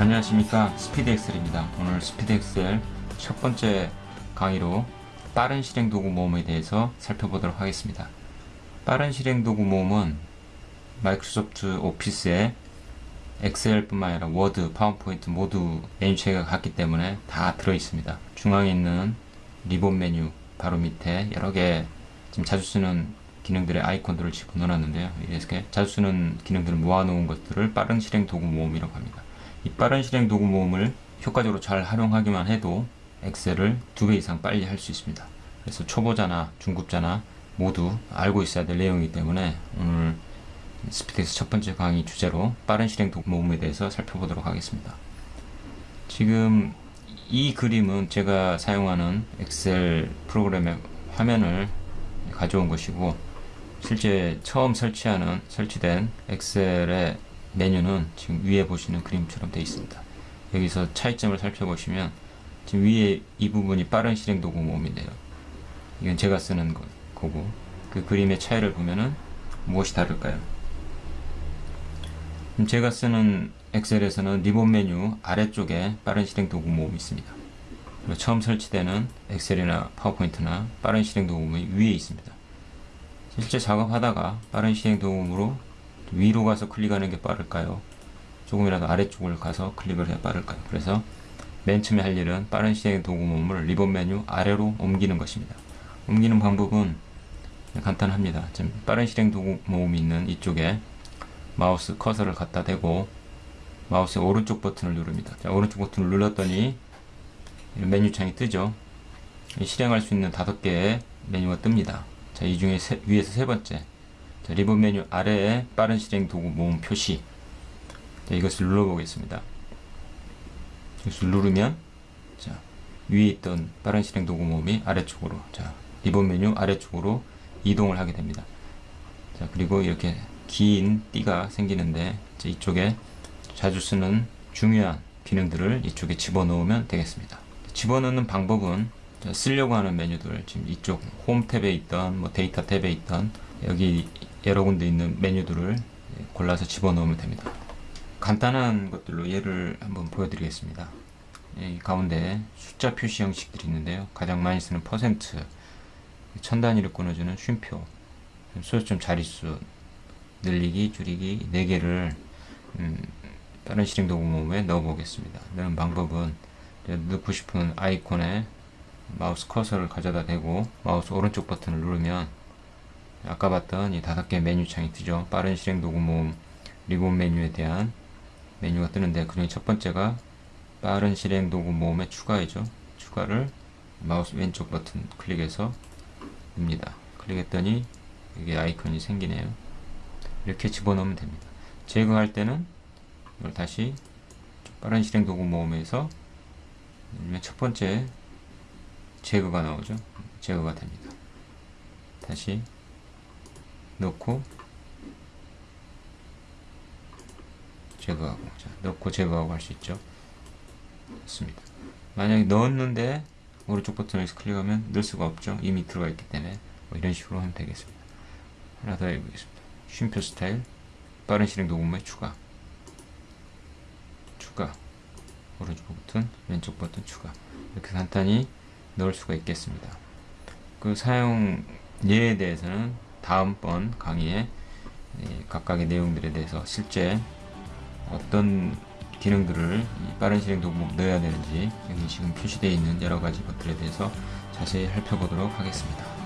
안녕하십니까. 스피드 엑셀입니다. 오늘 스피드 엑셀 첫 번째 강의로 빠른 실행 도구 모음에 대해서 살펴보도록 하겠습니다. 빠른 실행 도구 모음은 마이크로소프트 오피스에 엑셀 뿐만 아니라 워드, 파워포인트 모두 메뉴 체계가 같기 때문에 다 들어 있습니다. 중앙에 있는 리본 메뉴 바로 밑에 여러 개 지금 자주 쓰는 기능들의 아이콘들을 집어넣었는데요. 이렇게 자주 쓰는 기능들을 모아놓은 것들을 빠른 실행 도구 모음이라고 합니다 이 빠른 실행 도구 모음을 효과적으로 잘 활용하기만 해도 엑셀을 두 배 이상 빨리 할 수 있습니다. 그래서 초보자나 중급자나 모두 알고 있어야 될 내용이기 때문에 오늘 스피드 엑셀 첫 번째 강의 주제로 빠른 실행 도구 모음에 대해서 살펴보도록 하겠습니다. 지금 이 그림은 제가 사용하는 엑셀 프로그램의 화면을 가져온 것이고 실제 처음 설치하는 설치된 엑셀의 메뉴는 지금 위에 보시는 그림처럼 되어 있습니다. 여기서 차이점을 살펴보시면 지금 위에 이 부분이 빠른 실행 도구 모음인데요. 이건 제가 쓰는 거, 거고 그 그림의 차이를 보면은 무엇이 다를까요? 제가 쓰는 엑셀에서는 리본 메뉴 아래쪽에 빠른 실행 도구 모음이 있습니다. 그리고 처음 설치되는 엑셀이나 파워포인트나 빠른 실행 도구모음이 위에 있습니다. 실제 작업하다가 빠른 실행 도구모음으로 위로 가서 클릭하는 게 빠를까요? 조금이라도 아래쪽을 가서 클릭을 해야 빠를까요? 그래서 맨 처음에 할 일은 빠른 실행 도구 모음을 리본 메뉴 아래로 옮기는 것입니다. 옮기는 방법은 간단합니다. 지금 빠른 실행 도구 모음이 있는 이쪽에 마우스 커서를 갖다 대고 마우스의 오른쪽 버튼을 누릅니다. 자, 오른쪽 버튼을 눌렀더니 메뉴창이 뜨죠. 실행할 수 있는 다섯 개의 메뉴가 뜹니다. 자, 이 중에 세, 위에서 세 번째 자, 리본 메뉴 아래에 빠른 실행 도구 모음 표시 자, 이것을 눌러보겠습니다. 이것을 누르면 자, 위에 있던 빠른 실행 도구 모음이 아래쪽으로 자, 리본 메뉴 아래쪽으로 이동을 하게 됩니다. 자, 그리고 이렇게 긴 띠가 생기는데 자, 이쪽에 자주 쓰는 중요한 기능들을 이쪽에 집어넣으면 되겠습니다. 집어넣는 방법은 쓰려고 하는 메뉴들 지금 이쪽 홈 탭에 있던 뭐 데이터 탭에 있던 여기 여러 군데 있는 메뉴들을 골라서 집어넣으면 됩니다. 간단한 것들로 예를 한번 보여드리겠습니다. 이 가운데 숫자 표시 형식들이 있는데요. 가장 많이 쓰는 퍼센트, 천 단위를 끊어주는 쉼표, 소수점 자릿수, 늘리기, 줄이기 4개를 음, 빠른 실행 도구 모음에 넣어 보겠습니다. 넣는 방법은 넣고 싶은 아이콘에 마우스 커서를 가져다 대고 마우스 오른쪽 버튼을 누르면 아까 봤던 이 다섯 개 메뉴 창이 뜨죠. 빠른 실행 도구 모음 리본 메뉴에 대한 메뉴가 뜨는데 그 중에 첫 번째가 빠른 실행 도구 모음에 추가이죠. 추가를 마우스 왼쪽 버튼 클릭해서 듭니다. 클릭했더니 이게 아이콘이 생기네요. 이렇게 집어넣으면 됩니다. 제거할 때는 이걸 다시 빠른 실행 도구 모음에서 첫 번째 제거가 나오죠. 제거가 됩니다. 다시 넣고 제거하고 자, 넣고 제거하고 할 수 있죠. 좋습니다. 만약에 넣었는데 오른쪽 버튼을 클릭하면 넣을 수가 없죠. 이미 들어가 있기 때문에 뭐 이런 식으로 하면 되겠습니다. 하나 더 해보겠습니다. 쉼표 스타일 빠른 실행 도구의 추가 추가 오른쪽 버튼 왼쪽 버튼 추가 이렇게 간단히 넣을 수가 있겠습니다. 그 사용 예에 대해서는 다음번 강의에 각각의 내용들에 대해서 실제 어떤 기능들을 빠른 실행 도구 넣어야 되는지 여기 지금 표시되어 있는 여러 가지 것들에 대해서 자세히 살펴보도록 하겠습니다.